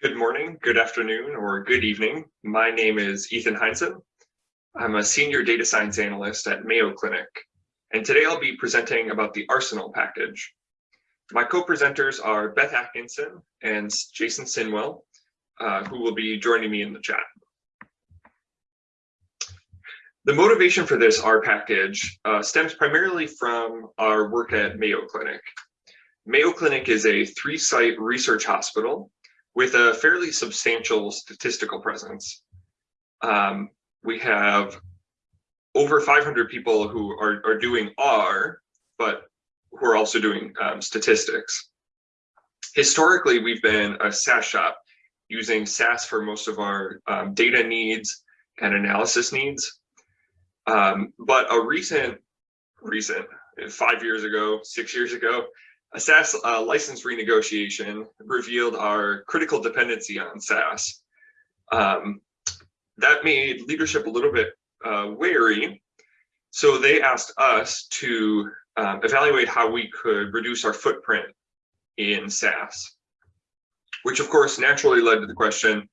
Good morning, good afternoon, or good evening. My name is Ethan Heinzen. I'm a senior data science analyst at Mayo Clinic, and today I'll be presenting about the Arsenal package. My co-presenters are Beth Atkinson and Jason Sinnwell, uh, who will be joining me in the chat. The motivation for this R package uh, stems primarily from our work at Mayo Clinic. Mayo Clinic is a three-site research hospital with a fairly substantial statistical presence. Um, we have over 500 people who are, are doing R, but who are also doing um, statistics. Historically, we've been a SAS shop using SAS for most of our um, data needs and analysis needs. Um, but a recent, recent, five years ago, six years ago, a SAS uh, license renegotiation revealed our critical dependency on SAS. Um, that made leadership a little bit uh, wary. So they asked us to um, evaluate how we could reduce our footprint in SAS, which of course naturally led to the question,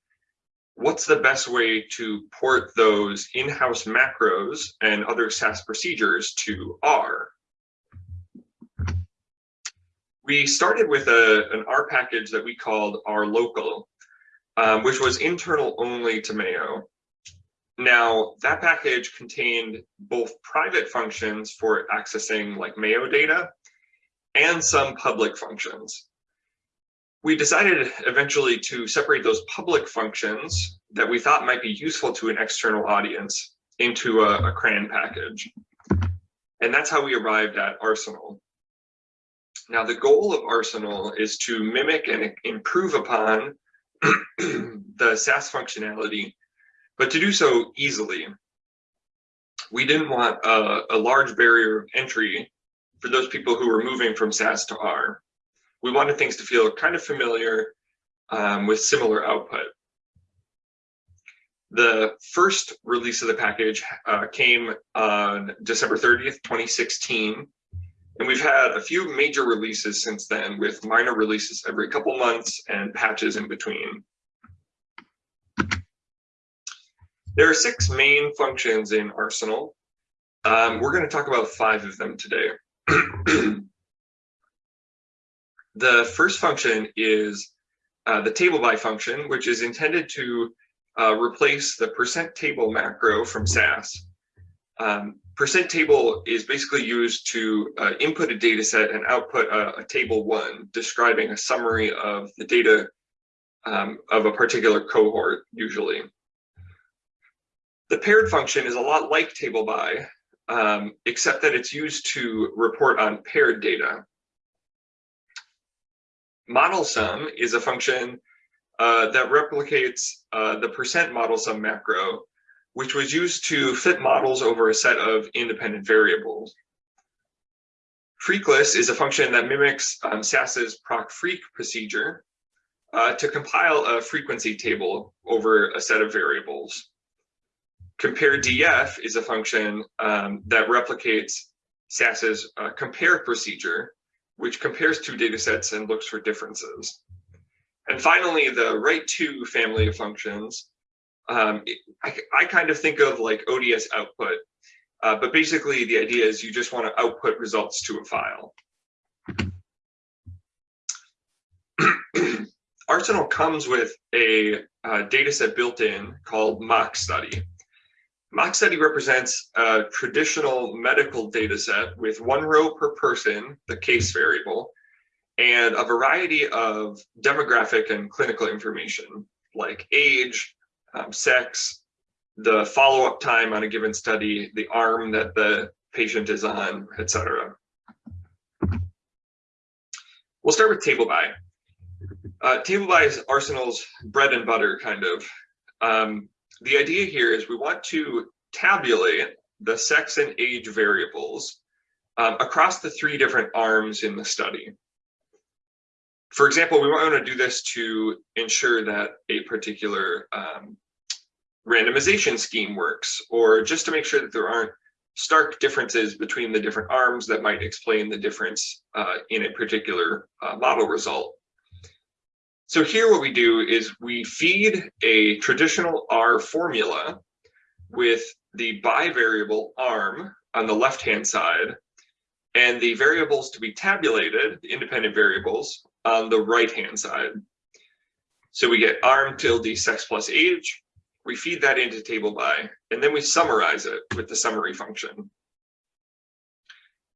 what's the best way to port those in-house macros and other SAS procedures to R? we started with a, an R package that we called R local, um, which was internal only to Mayo. Now that package contained both private functions for accessing like Mayo data and some public functions. We decided eventually to separate those public functions that we thought might be useful to an external audience into a, a CRAN package. And that's how we arrived at Arsenal. Now, the goal of Arsenal is to mimic and improve upon the SAS functionality, but to do so easily. We didn't want a, a, large barrier of entry for those people who were moving from SAS to R. We wanted things to feel kind of familiar um, with similar output. The first release of the package uh, came on December 30th, 2016, and we've had a few major releases since then with minor releases every couple months and patches in between. There are six main functions in Arsenal. Um, we're going to talk about five of them today. the first function is uh, the table by function, which is intended to uh, replace the percent table macro from SAS. Um, percent table is basically used to uh, input a data set and output a, a, table one describing a summary of the data um, of a particular cohort usually. The paired function is a lot like table by, um, except that it's used to report on paired data. Model sum is a function uh, that replicates uh, the percent model sum macro which was used to fit models over a set of independent variables. Freqlist is a function that mimics um, SAS's proc-freq procedure uh, to compile a frequency table over a set of variables. Compare df is a function um, that replicates SAS's uh, compare procedure, which compares two data sets and looks for differences. And finally, the write to family of functions um, I, I kind of think of like ODS output, uh, but basically the idea is you just want to output results to a file. Arsenal comes with a uh, data set built in called mock study. Mock study represents a traditional medical data set with one row per person, the case variable, and a variety of demographic and clinical information like age, um, sex, the follow-up time on a given study, the arm that the patient is on, etc. We'll start with table by. Uh, table by is Arsenal's bread and butter, kind of. Um, the idea here is we want to tabulate the sex and age variables um, across the three different arms in the study. For example, we want to do this to ensure that a particular um, randomization scheme works, or just to make sure that there aren't stark differences between the different arms that might explain the difference uh, in a particular uh, model result. So here what we do is we feed a traditional R formula with the bivariable arm on the left-hand side and the variables to be tabulated, the independent variables, on the right-hand side. So we get arm tilde sex plus age, we feed that into table by, and then we summarize it with the summary function.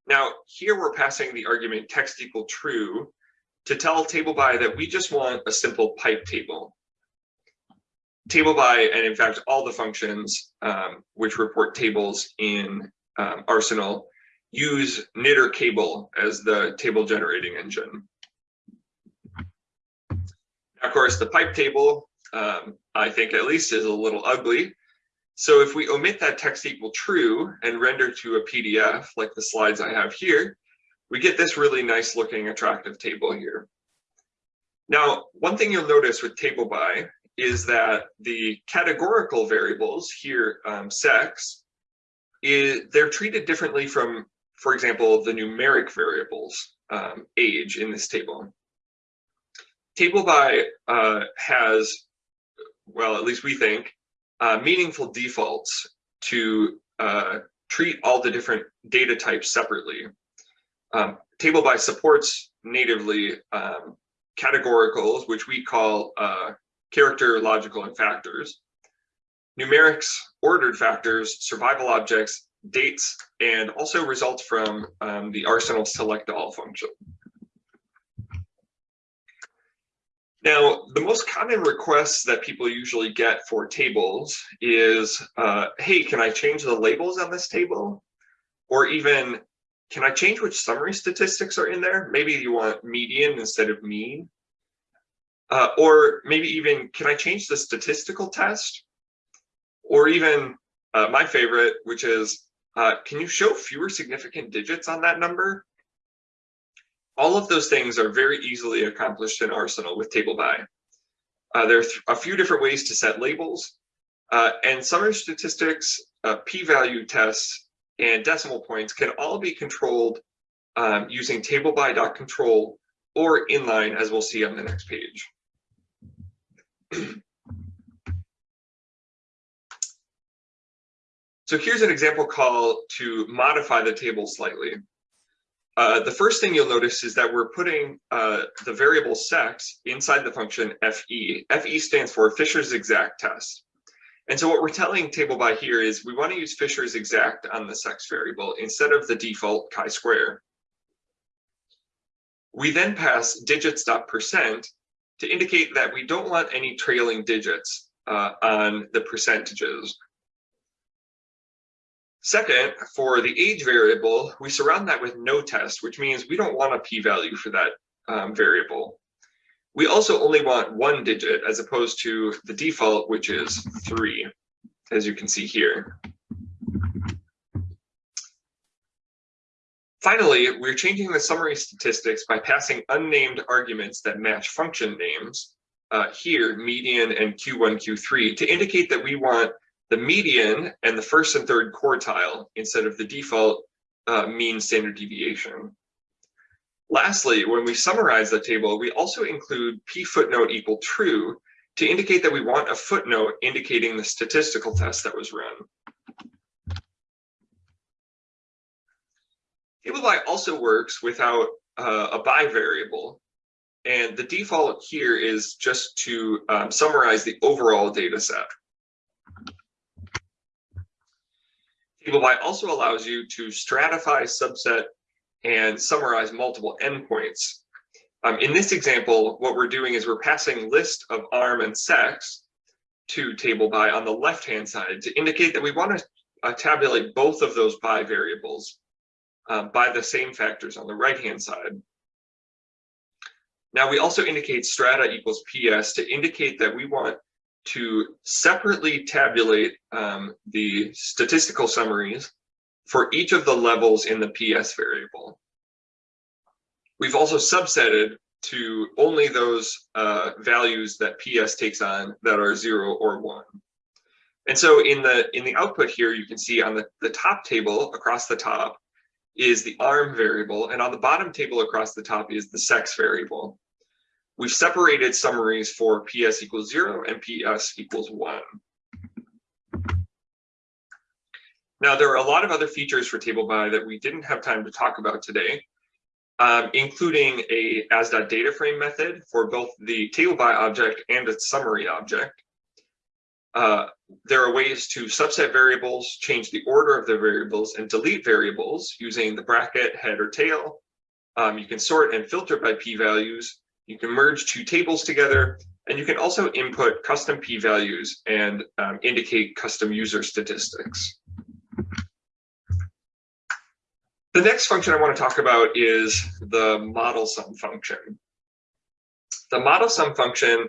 Now, here we're passing the argument text equal true to tell table by that we just want a simple pipe table. Table by, and in fact, all the functions um, which report tables in um, Arsenal use knitr kable as the table generating engine. Of course, the pipe table, um, I think at least is a little ugly. So if we omit that text equal true and render to a PDF like the slides I have here, we get this really nice looking attractive table here. Now, one thing you'll notice with table by is that the categorical variables here, um, sex, is, they're treated differently from for example, the numeric variables um, age in this table. Table by uh, has, well, at least we think, uh, meaningful defaults to uh, treat all the different data types separately. Um, table by supports natively um, categoricals, which we call uh, character, logical, and factors. Numerics, ordered factors, survival objects, dates, and also results from um, the Arsenal select all function. Now, the most common requests that people usually get for tables is, uh, hey, can I change the labels on this table? Or even, can I change which summary statistics are in there? Maybe you want median instead of mean. Uh, or maybe even, can I change the statistical test? Or even uh, my favorite, which is, uh, can you show fewer significant digits on that number? All of those things are very easily accomplished in Arsenal with table by. Uh, there are a few different ways to set labels, uh, and summary statistics, uh, p-value tests, and decimal points can all be controlled um, using table by dot control or inline, as we'll see on the next page. So here's an example call to modify the table slightly. Uh, the first thing you'll notice is that we're putting uh, the variable sex inside the function FE. FE stands for Fisher's exact test. And so what we're telling table by here is we want to use Fisher's exact on the sex variable instead of the default chi-square. We then pass digits.percent to indicate that we don't want any trailing digits uh, on the percentages. Second, for the age variable, we surround that with no test, which means we don't want a p-value for that um, variable. We also only want one digit as opposed to the default, which is three, as you can see here. Finally, we're changing the summary statistics by passing unnamed arguments that match function names, uh, here, median and Q1, Q3, to indicate that we want the median and the first and third quartile instead of the default uh, mean standard deviation. Lastly, when we summarize the table, we also include p footnote equal true to indicate that we want a footnote indicating the statistical test that was run. Table by also works without uh, a by variable. And the default here is just to um, summarize the overall data set. Table by also allows you to stratify, subset, and summarize multiple endpoints. Um, in this example, what we're doing is we're passing list of arm and sex to table by on the left-hand side to indicate that we want to uh, tabulate both of those by variables uh, by the same factors on the right-hand side. Now we also indicate strata equals PS to indicate that we want to separately tabulate um, the statistical summaries for each of the levels in the PS variable. We've also subsetted to only those uh, values that PS takes on that are zero or one. And so in the in the output here, you can see on the, the top table across the top is the arm variable, and on the bottom table across the top is the sex variable. We've separated summaries for PS equals zero and PS equals one. Now, there are a lot of other features for table by that we didn't have time to talk about today, um, including a as.data frame method for both the table by object and its summary object. Uh, there are ways to subset variables, change the order of the variables, and delete variables using the bracket, head, or tail. Um, you can sort and filter by p-values. You can merge two tables together, and you can also input custom p-values and um, indicate custom user statistics. The next function I want to talk about is the model sum function. The model sum function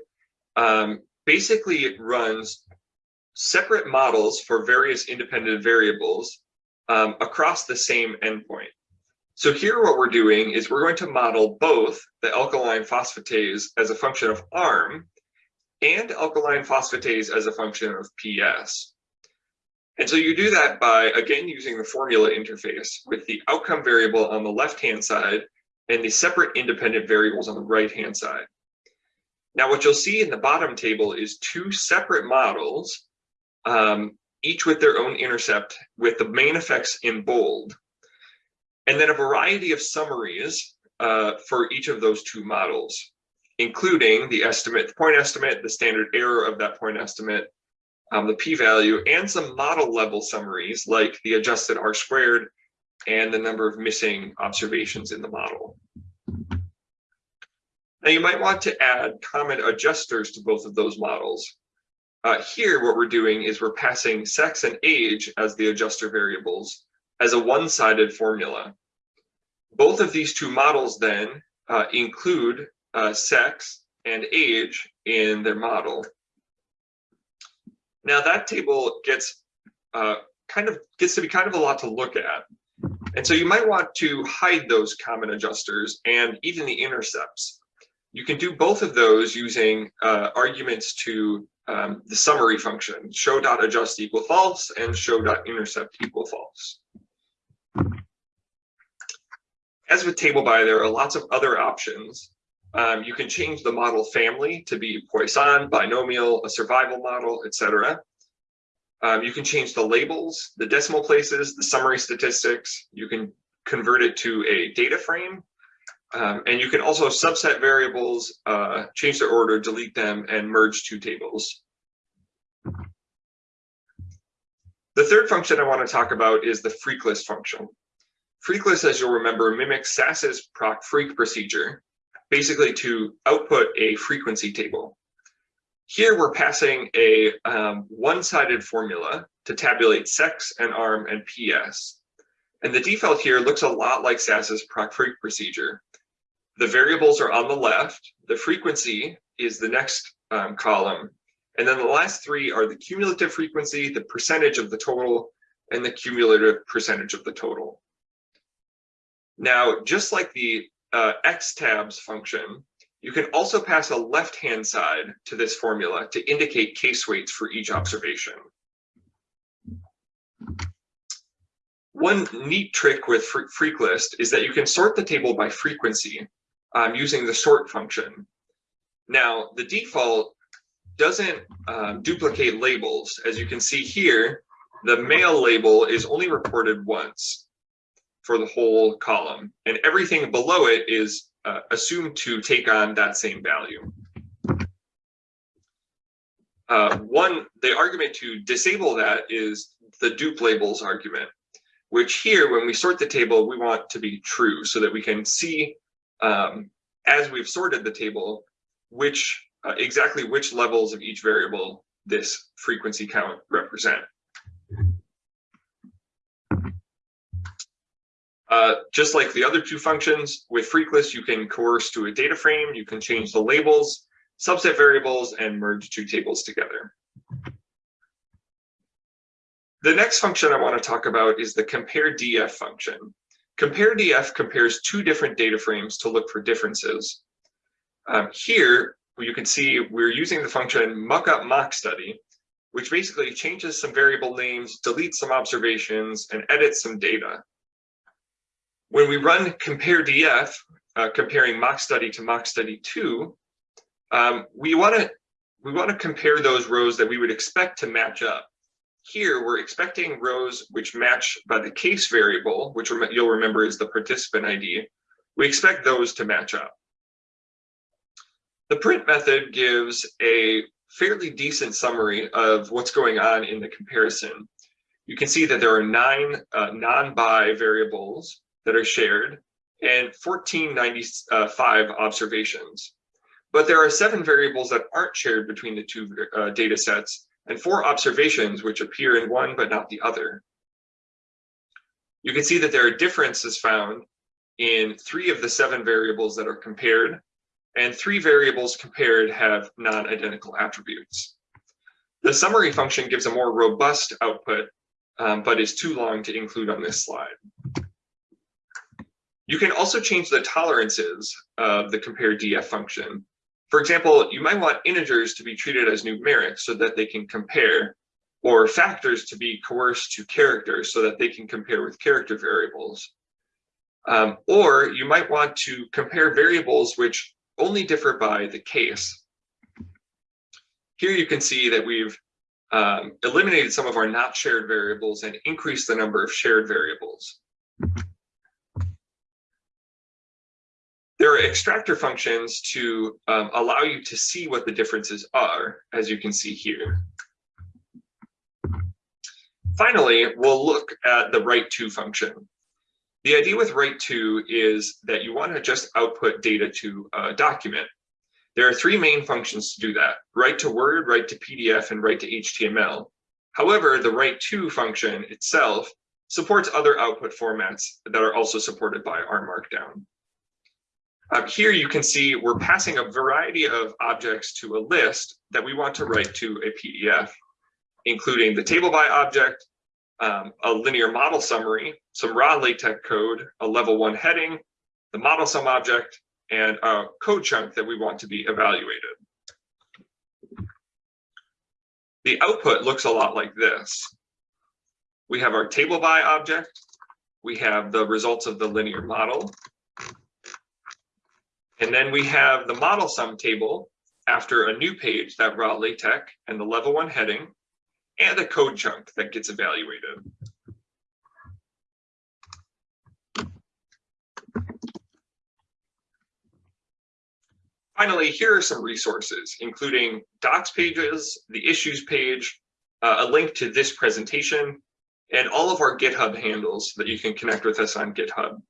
um, basically runs separate models for various independent variables um, across the same endpoint. So here what we're doing is we're going to model both the alkaline phosphatase as a function of ARM and alkaline phosphatase as a function of PS. And so you do that by, again, using the formula interface with the outcome variable on the left-hand side and the separate independent variables on the right-hand side. Now, what you'll see in the bottom table is two separate models, um, each with their own intercept with the main effects in bold. And then a variety of summaries uh, for each of those two models, including the estimate, the point estimate, the standard error of that point estimate, um, the p-value, and some model level summaries like the adjusted R squared and the number of missing observations in the model. Now you might want to add common adjusters to both of those models. Uh, here, what we're doing is we're passing sex and age as the adjuster variables as a one-sided formula. Both of these two models then uh, include uh, sex and age in their model. Now that table gets uh, kind of gets to be kind of a lot to look at. And so you might want to hide those common adjusters and even the intercepts. You can do both of those using uh, arguments to um, the summary function, show.adjust equal false and show.intercept equal false. As with table by, there are lots of other options. Um, you can change the model family to be Poisson, binomial, a survival model, etc. Um, you can change the labels, the decimal places, the summary statistics. You can convert it to a data frame. Um, and you can also subset variables, uh, change their order, delete them, and merge two tables. The third function I want to talk about is the freq_list function. freq_list, as you'll remember, mimics SAS's proc freq procedure, basically to output a frequency table. Here we're passing a um, one-sided formula to tabulate sex and arm and PS. And the default here looks a lot like SAS's proc freq procedure. The variables are on the left, the frequency is the next um, column, and then the last three are the cumulative frequency, the percentage of the total, and the cumulative percentage of the total. Now, just like the uh, xtabs function, you can also pass a left-hand side to this formula to indicate case weights for each observation. One neat trick with freq_list is that you can sort the table by frequency um, using the sort function. Now, the default doesn't um, duplicate labels. As you can see here, the male label is only reported once for the whole column, and everything below it is uh, assumed to take on that same value. Uh, one, the argument to disable that is the dupe labels argument, which here, when we sort the table, we want to be true so that we can see um, as we've sorted the table, which uh, exactly which levels of each variable this frequency count represent. Uh, just like the other two functions, with freq_list, you can coerce to a data frame, you can change the labels, subset variables, and merge two tables together. The next function I want to talk about is the compare df function. Compare df compares two different data frames to look for differences. Um, here, you can see we're using the function muckup mock study, which basically changes some variable names, deletes some observations, and edits some data. When we run compare DF, uh, comparing mock study to mock study two, um, we want to we want to compare those rows that we would expect to match up. Here, we're expecting rows which match by the case variable, which you'll remember is the participant ID. We expect those to match up. The print method gives a fairly decent summary of what's going on in the comparison. You can see that there are nine uh, non-by variables that are shared and 1495 observations. But there are seven variables that aren't shared between the two uh, data sets and four observations which appear in one but not the other. You can see that there are differences found in three of the seven variables that are compared and three variables compared have non-identical attributes. The summary function gives a more robust output, um, but is too long to include on this slide. You can also change the tolerances of the compare df function. For example, you might want integers to be treated as numeric so that they can compare, or factors to be coerced to characters so that they can compare with character variables. Um, or you might want to compare variables which only differ by the case. Here you can see that we've um, eliminated some of our not shared variables and increased the number of shared variables. There are extractor functions to um, allow you to see what the differences are, as you can see here. Finally, we'll look at the write to function. The idea with write to is that you want to just output data to a document. There are three main functions to do that, write to Word, write to PDF, and write to HTML. However, the write to function itself supports other output formats that are also supported by R Markdown. Um, here you can see we're passing a variety of objects to a list that we want to write to a PDF, including the table by object, um, a linear model summary, some raw LaTeX code, a level one heading, the model sum object, and a code chunk that we want to be evaluated. The output looks a lot like this. We have our table by object, we have the results of the linear model, and then we have the model sum table after a new page, that raw LaTeX, and the level one heading, and a code chunk that gets evaluated. Finally, here are some resources, including docs pages, the issues page, uh, a link to this presentation, and all of our GitHub handles that you can connect with us on GitHub.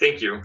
Thank you.